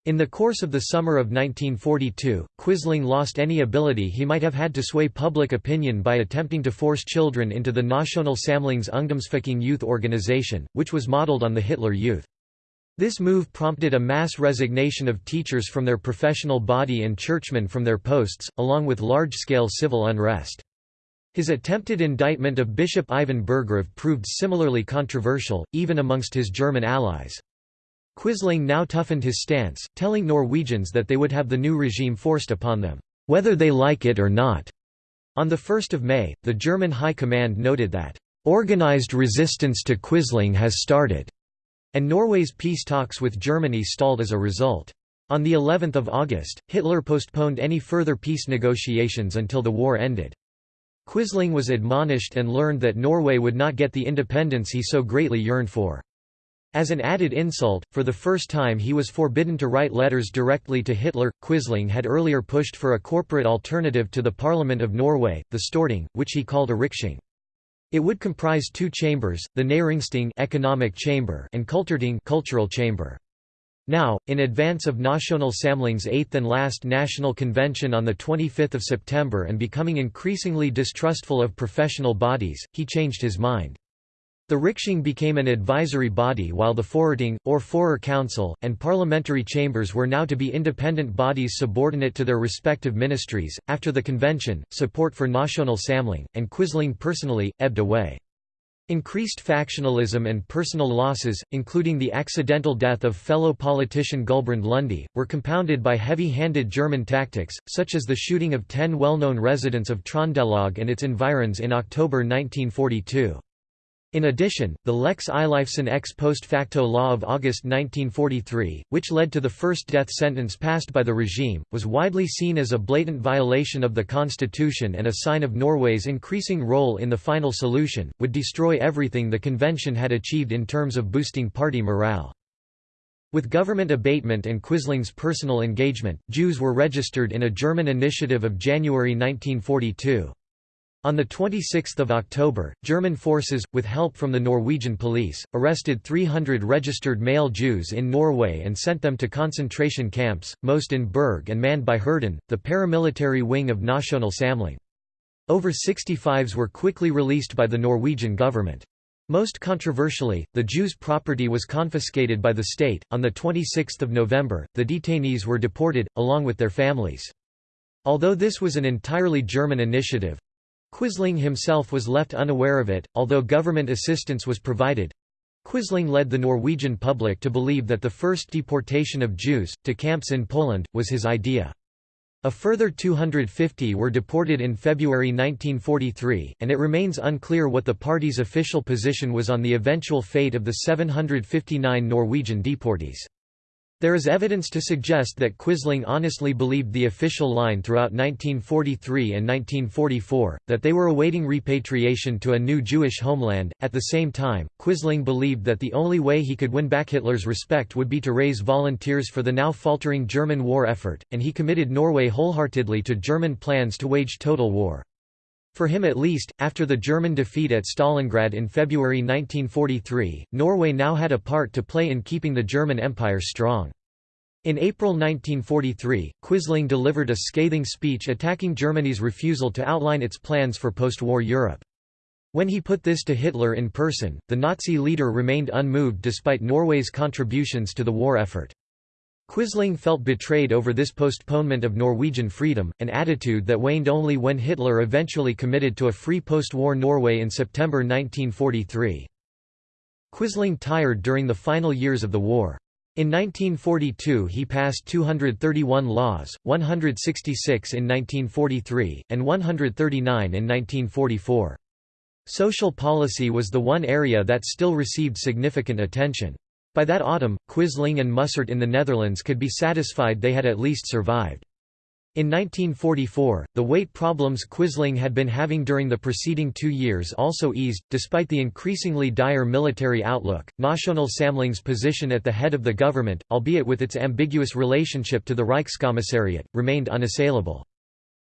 In the course of the summer of 1942, Quisling lost any ability he might have had to sway public opinion by attempting to force children into the Nationalsamling's Ungdomsforening youth organization, which was modeled on the Hitler Youth. This move prompted a mass resignation of teachers from their professional body and churchmen from their posts, along with large-scale civil unrest. His attempted indictment of Bishop Eivind Berggrav proved similarly controversial, even amongst his German allies. Quisling now toughened his stance, telling Norwegians that they would have the new regime forced upon them, whether they like it or not. On 1 May, the German High Command noted that, "...organized resistance to Quisling has started," and Norway's peace talks with Germany stalled as a result. On the 11th of August, Hitler postponed any further peace negotiations until the war ended. Quisling was admonished and learned that Norway would not get the independence he so greatly yearned for. As an added insult, for the first time he was forbidden to write letters directly to Hitler. Quisling had earlier pushed for a corporate alternative to the Parliament of Norway, the Storting, which he called a Riksting. It would comprise two chambers, the Næringsting economic chamber and Kulturting cultural chamber. Now, in advance of National Samling's eighth and last national convention on 25 September and becoming increasingly distrustful of professional bodies, he changed his mind. The Riksting became an advisory body while the Forerting, or Forer Council, and parliamentary chambers were now to be independent bodies subordinate to their respective ministries. After the convention, support for National Samling, and Quisling personally, ebbed away. Increased factionalism and personal losses, including the accidental death of fellow politician Gulbrand Lunde, were compounded by heavy-handed German tactics, such as the shooting of ten well-known residents of Trondelag and its environs in October 1942. In addition, the Lex Eilifsen ex post facto law of August 1943, which led to the first death sentence passed by the regime, was widely seen as a blatant violation of the constitution and a sign of Norway's increasing role in the final solution, would destroy everything the convention had achieved in terms of boosting party morale. With government abatement and Quisling's personal engagement, Jews were registered in a German initiative of January 1942. On 26 October, German forces, with help from the Norwegian police, arrested 300 registered male Jews in Norway and sent them to concentration camps, most in Berg and manned by Hirden, the paramilitary wing of National Samling. Over 65s were quickly released by the Norwegian government. Most controversially, the Jews' property was confiscated by the state. On 26 November, the detainees were deported, along with their families. Although this was an entirely German initiative, Quisling himself was left unaware of it, although government assistance was provided. Quisling led the Norwegian public to believe that the first deportation of Jews, to camps in Poland, was his idea. A further 250 were deported in February 1943, and it remains unclear what the party's official position was on the eventual fate of the 759 Norwegian deportees. There is evidence to suggest that Quisling honestly believed the official line throughout 1943 and 1944, that they were awaiting repatriation to a new Jewish homeland. At the same time, Quisling believed that the only way he could win back Hitler's respect would be to raise volunteers for the now faltering German war effort, and he committed Norway wholeheartedly to German plans to wage total war. For him at least, after the German defeat at Stalingrad in February 1943, Norway now had a part to play in keeping the German Empire strong. In April 1943, Quisling delivered a scathing speech attacking Germany's refusal to outline its plans for post-war Europe. When he put this to Hitler in person, the Nazi leader remained unmoved despite Norway's contributions to the war effort. Quisling felt betrayed over this postponement of Norwegian freedom, an attitude that waned only when Hitler eventually committed to a free post-war Norway in September 1943. Quisling tired during the final years of the war. In 1942 he passed 231 laws, 166 in 1943, and 139 in 1944. Social policy was the one area that still received significant attention. By that autumn, Quisling and Mussert in the Netherlands could be satisfied they had at least survived. In 1944, the weight problems Quisling had been having during the preceding two years also eased. Despite the increasingly dire military outlook, National Samling's position at the head of the government, albeit with its ambiguous relationship to the Reichskommissariat, remained unassailable.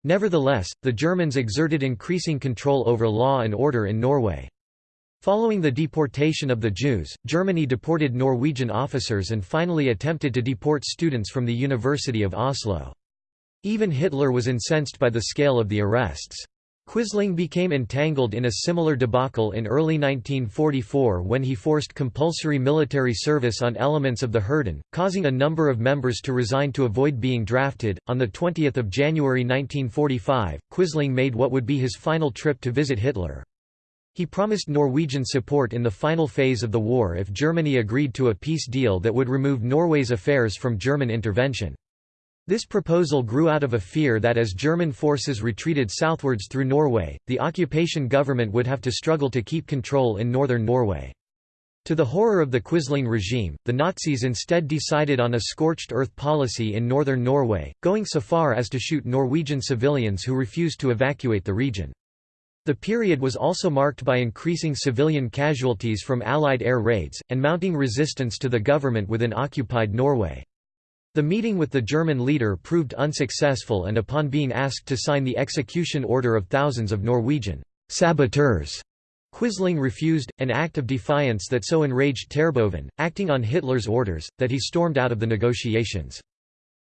Nevertheless, the Germans exerted increasing control over law and order in Norway. Following the deportation of the Jews, Germany deported Norwegian officers and finally attempted to deport students from the University of Oslo. Even Hitler was incensed by the scale of the arrests. Quisling became entangled in a similar debacle in early 1944 when he forced compulsory military service on elements of the Hirden, causing a number of members to resign to avoid being drafted. On the 20th of January 1945, Quisling made what would be his final trip to visit Hitler. He promised Norwegian support in the final phase of the war if Germany agreed to a peace deal that would remove Norway's affairs from German intervention. This proposal grew out of a fear that as German forces retreated southwards through Norway, the occupation government would have to struggle to keep control in northern Norway. To the horror of the Quisling regime, the Nazis instead decided on a scorched earth policy in northern Norway, going so far as to shoot Norwegian civilians who refused to evacuate the region. The period was also marked by increasing civilian casualties from Allied air raids, and mounting resistance to the government within occupied Norway. The meeting with the German leader proved unsuccessful and upon being asked to sign the execution order of thousands of Norwegian saboteurs, Quisling refused, an act of defiance that so enraged Terboven, acting on Hitler's orders, that he stormed out of the negotiations.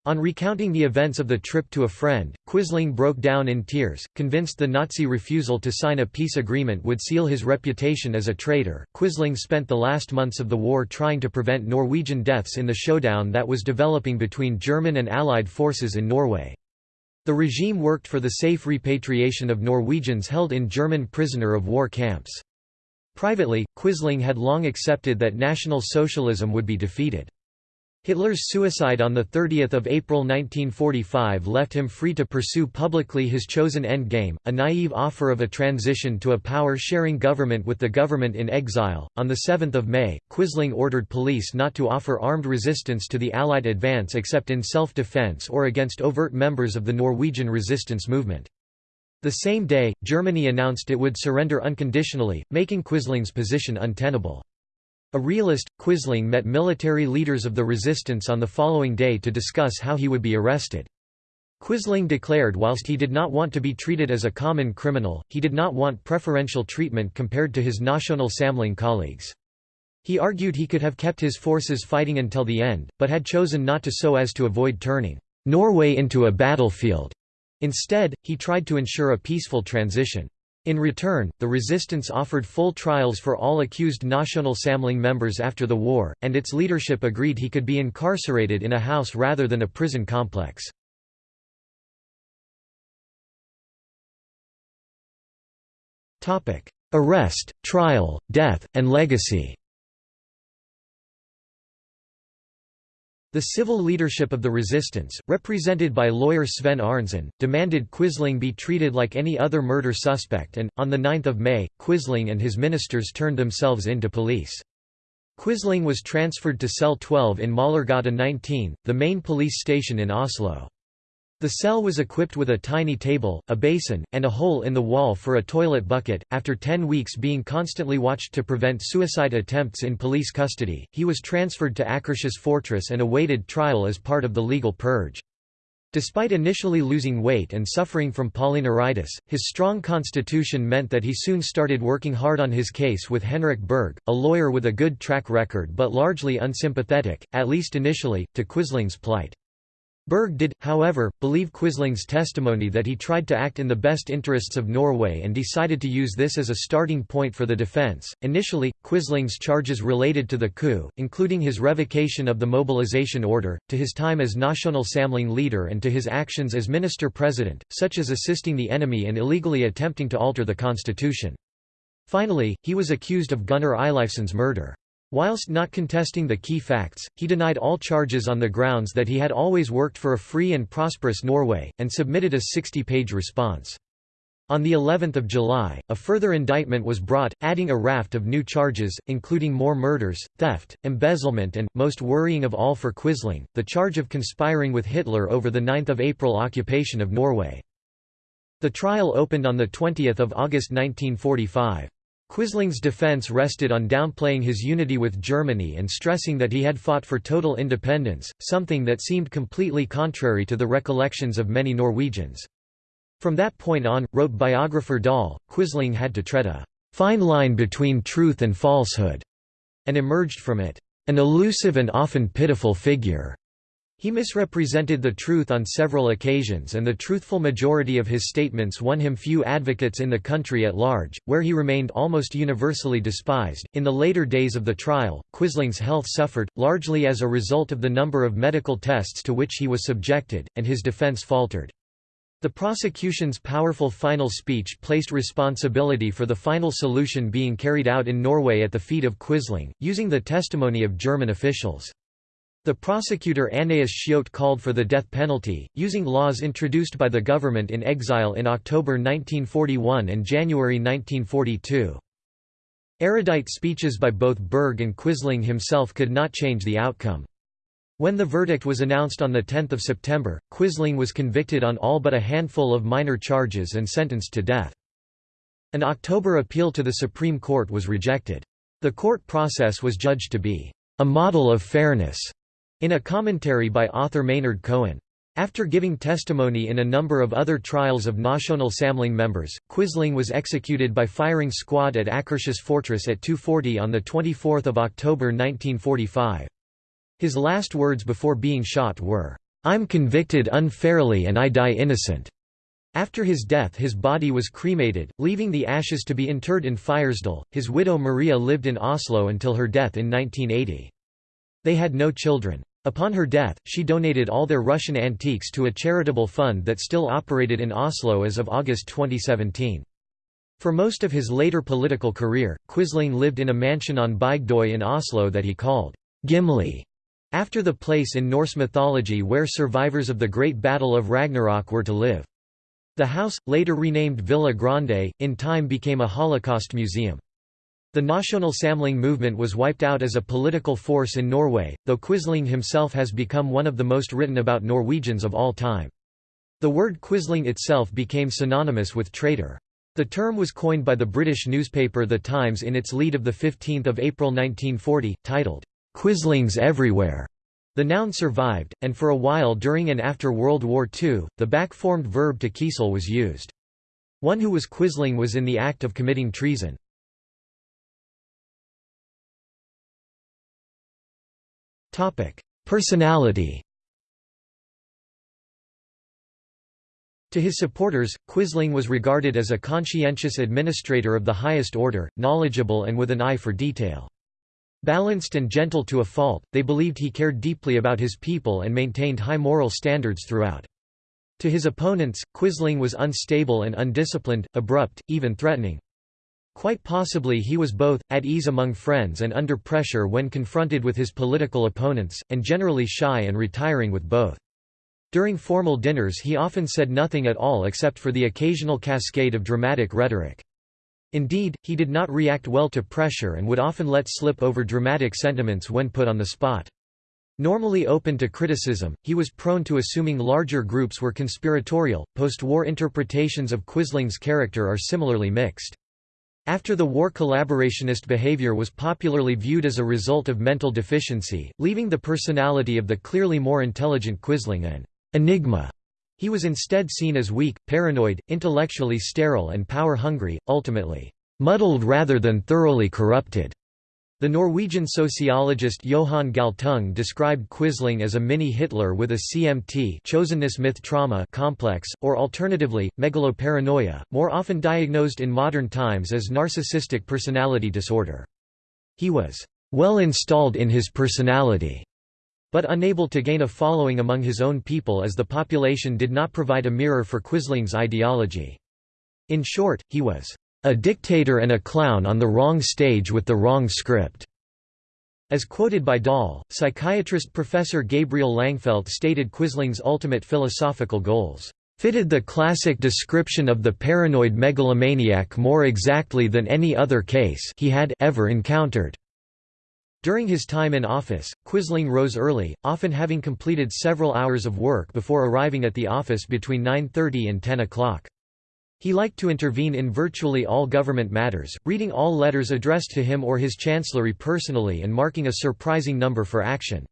On recounting the events of the trip to a friend, Quisling broke down in tears, convinced the Nazi refusal to sign a peace agreement would seal his reputation as a traitor. Quisling spent the last months of the war trying to prevent Norwegian deaths in the showdown that was developing between German and Allied forces in Norway. The regime worked for the safe repatriation of Norwegians held in German prisoner of war camps. Privately, Quisling had long accepted that National Socialism would be defeated. Hitler's suicide on 30 April 1945 left him free to pursue publicly his chosen endgame, a naive offer of a transition to a power-sharing government with the government in exile. On 7 May, Quisling ordered police not to offer armed resistance to the Allied advance except in self-defense or against overt members of the Norwegian resistance movement. The same day, Germany announced it would surrender unconditionally, making Quisling's position untenable. A realist, Quisling met military leaders of the resistance on the following day to discuss how he would be arrested. Quisling declared whilst he did not want to be treated as a common criminal, he did not want preferential treatment compared to his National Samling colleagues. He argued he could have kept his forces fighting until the end, but had chosen not to so as to avoid turning Norway into a battlefield. Instead, he tried to ensure a peaceful transition. In return, the resistance offered full trials for all accused National Samling members after the war, and its leadership agreed he could be incarcerated in a house rather than a prison complex. Arrest, trial, death, and legacy The civil leadership of the resistance, represented by lawyer Sven Arntzen, demanded Quisling be treated like any other murder suspect and, on 9 May, Quisling and his ministers turned themselves in to police. Quisling was transferred to cell 12 in Møllergata 19, the main police station in Oslo. The cell was equipped with a tiny table, a basin, and a hole in the wall for a toilet bucket. After 10 weeks being constantly watched to prevent suicide attempts in police custody, he was transferred to Akershus Fortress and awaited trial as part of the legal purge. Despite initially losing weight and suffering from polyneuritis, his strong constitution meant that he soon started working hard on his case with Henrik Berg, a lawyer with a good track record but largely unsympathetic, at least initially, to Quisling's plight. Berg did, however, believe Quisling's testimony that he tried to act in the best interests of Norway and decided to use this as a starting point for the defense. Initially, Quisling's charges related to the coup, including his revocation of the mobilization order, to his time as National Samling leader and to his actions as minister-president, such as assisting the enemy and illegally attempting to alter the constitution. Finally, he was accused of Gunnar Eilifsen's murder. Whilst not contesting the key facts, he denied all charges on the grounds that he had always worked for a free and prosperous Norway, and submitted a 60-page response. On the 11th of July, a further indictment was brought, adding a raft of new charges, including more murders, theft, embezzlement and, most worrying of all for Quisling, the charge of conspiring with Hitler over the 9 April occupation of Norway. The trial opened on 20 August 1945. Quisling's defense rested on downplaying his unity with Germany and stressing that he had fought for total independence, something that seemed completely contrary to the recollections of many Norwegians. From that point on, wrote biographer Dahl, Quisling had to tread a fine line between truth and falsehood, and emerged from it, an elusive and often pitiful figure. He misrepresented the truth on several occasions and the truthful majority of his statements won him few advocates in the country at large, where he remained almost universally despised. In the later days of the trial, Quisling's health suffered, largely as a result of the number of medical tests to which he was subjected, and his defense faltered. The prosecution's powerful final speech placed responsibility for the final solution being carried out in Norway at the feet of Quisling, using the testimony of German officials. The prosecutor Annaeus Schjøtt called for the death penalty, using laws introduced by the government in exile in October 1941 and January 1942. Erudite speeches by both Berg and Quisling himself could not change the outcome. When the verdict was announced on 10 September, Quisling was convicted on all but a handful of minor charges and sentenced to death. An October appeal to the Supreme Court was rejected. The court process was judged to be a model of fairness in a commentary by author Maynard Cohen. After giving testimony in a number of other trials of National Samling members, Quisling was executed by firing squad at Akershus Fortress at 2.40 on 24 October 1945. His last words before being shot were, "'I'm convicted unfairly and I die innocent'". After his death his body was cremated, leaving the ashes to be interred in Fyresdal. His widow Maria lived in Oslo until her death in 1980. They had no children. Upon her death, she donated all their Russian antiques to a charitable fund that still operated in Oslo as of August 2017. For most of his later political career, Quisling lived in a mansion on Bygdøy in Oslo that he called Gimli, after the place in Norse mythology where survivors of the Great Battle of Ragnarok were to live. The house, later renamed Villa Grande, in time became a Holocaust museum. The National Samling movement was wiped out as a political force in Norway, though Quisling himself has become one of the most written about Norwegians of all time. The word Quisling itself became synonymous with traitor. The term was coined by the British newspaper The Times in its lead of 15 April 1940, titled, "'Quislings Everywhere'". The noun survived, and for a while during and after World War II, the back-formed verb to quisle was used. One who was Quisling was in the act of committing treason. Personality To his supporters, Quisling was regarded as a conscientious administrator of the highest order, knowledgeable and with an eye for detail. Balanced and gentle to a fault, they believed he cared deeply about his people and maintained high moral standards throughout. To his opponents, Quisling was unstable and undisciplined, abrupt, even threatening. Quite possibly he was both, at ease among friends and under pressure when confronted with his political opponents, and generally shy and retiring with both. During formal dinners he often said nothing at all except for the occasional cascade of dramatic rhetoric. Indeed, he did not react well to pressure and would often let slip over dramatic sentiments when put on the spot. Normally open to criticism, he was prone to assuming larger groups were conspiratorial. Post war interpretations of Quisling's character are similarly mixed. After the war collaborationist behavior was popularly viewed as a result of mental deficiency, leaving the personality of the clearly more intelligent Quisling an enigma. He was instead seen as weak, paranoid, intellectually sterile and power-hungry, ultimately, "...muddled rather than thoroughly corrupted." The Norwegian sociologist Johan Galtung described Quisling as a mini-Hitler with a CMT chosenness myth trauma complex, or alternatively, megaloparanoia, more often diagnosed in modern times as narcissistic personality disorder. He was well installed in his personality but unable to gain a following among his own people as the population did not provide a mirror for Quisling's ideology. In short, he was a dictator and a clown on the wrong stage with the wrong script. As quoted by Dahl, psychiatrist Professor Gabriel Langfeldt stated Quisling's ultimate philosophical goals, "...fitted the classic description of the paranoid megalomaniac more exactly than any other case he had ever encountered." During his time in office, Quisling rose early, often having completed several hours of work before arriving at the office between 9.30 and 10 o'clock. He liked to intervene in virtually all government matters, reading all letters addressed to him or his chancellery personally and marking a surprising number for action.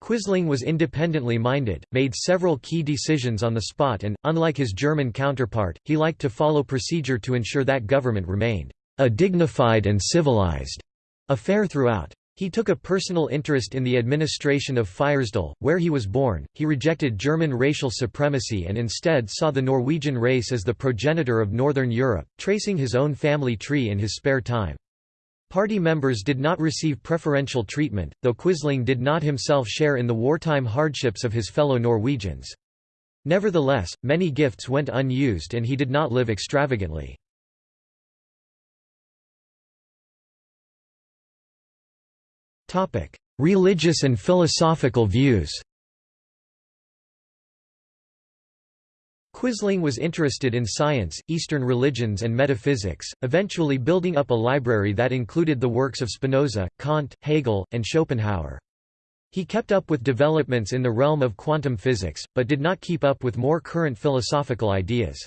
Quisling was independently minded, made several key decisions on the spot and, unlike his German counterpart, he liked to follow procedure to ensure that government remained a dignified and civilized affair throughout. He took a personal interest in the administration of Fyresdal, where he was born. He rejected German racial supremacy and instead saw the Norwegian race as the progenitor of Northern Europe, tracing his own family tree in his spare time. Party members did not receive preferential treatment, though Quisling did not himself share in the wartime hardships of his fellow Norwegians. Nevertheless, many gifts went unused and he did not live extravagantly. Religious and philosophical views Quisling was interested in science, Eastern religions and metaphysics, eventually building up a library that included the works of Spinoza, Kant, Hegel, and Schopenhauer. He kept up with developments in the realm of quantum physics, but did not keep up with more current philosophical ideas.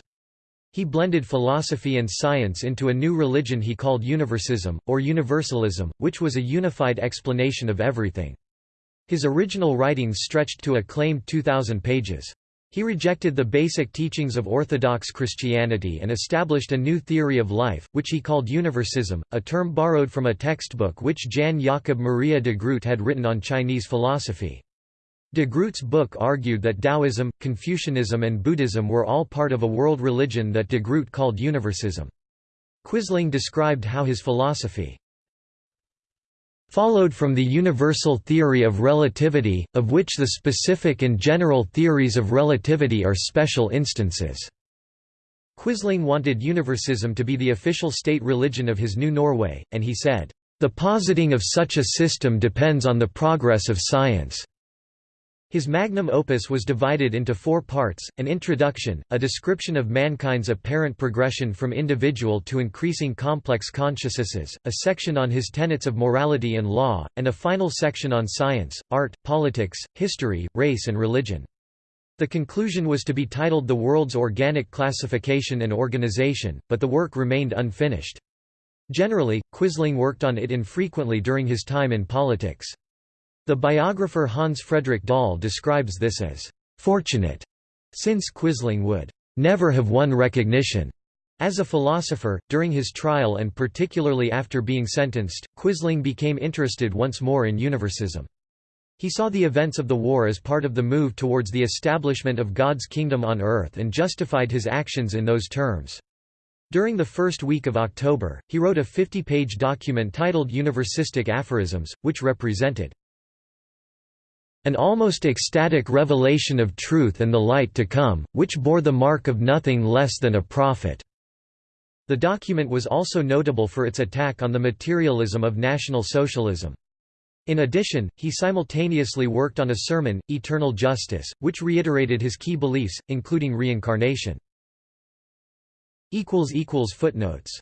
He blended philosophy and science into a new religion he called Universism, or Universalism, which was a unified explanation of everything. His original writings stretched to a claimed 2,000 pages. He rejected the basic teachings of Orthodox Christianity and established a new theory of life, which he called Universism, a term borrowed from a textbook which Jan Jakob Maria de Groot had written on Chinese philosophy. De Groot's book argued that Taoism, Confucianism and Buddhism were all part of a world religion that de Groot called Universism. Quisling described how his philosophy followed from the universal theory of relativity, of which the specific and general theories of relativity are special instances." Quisling wanted Universism to be the official state religion of his new Norway, and he said, "...the positing of such a system depends on the progress of science." His magnum opus was divided into four parts, an introduction, a description of mankind's apparent progression from individual to increasing complex consciousnesses, a section on his tenets of morality and law, and a final section on science, art, politics, history, race and religion. The conclusion was to be titled The World's Organic Classification and Organization, but the work remained unfinished. Generally, Quisling worked on it infrequently during his time in politics. The biographer Hans Fredrik Dahl describes this as fortunate, since Quisling would never have won recognition. As a philosopher, during his trial and particularly after being sentenced, Quisling became interested once more in Universism. He saw the events of the war as part of the move towards the establishment of God's kingdom on earth and justified his actions in those terms. During the first week of October, he wrote a 50-page document titled Universistic Aphorisms, which represented an almost ecstatic revelation of truth and the light to come, which bore the mark of nothing less than a prophet." The document was also notable for its attack on the materialism of National Socialism. In addition, he simultaneously worked on a sermon, Eternal Justice, which reiterated his key beliefs, including reincarnation. Footnotes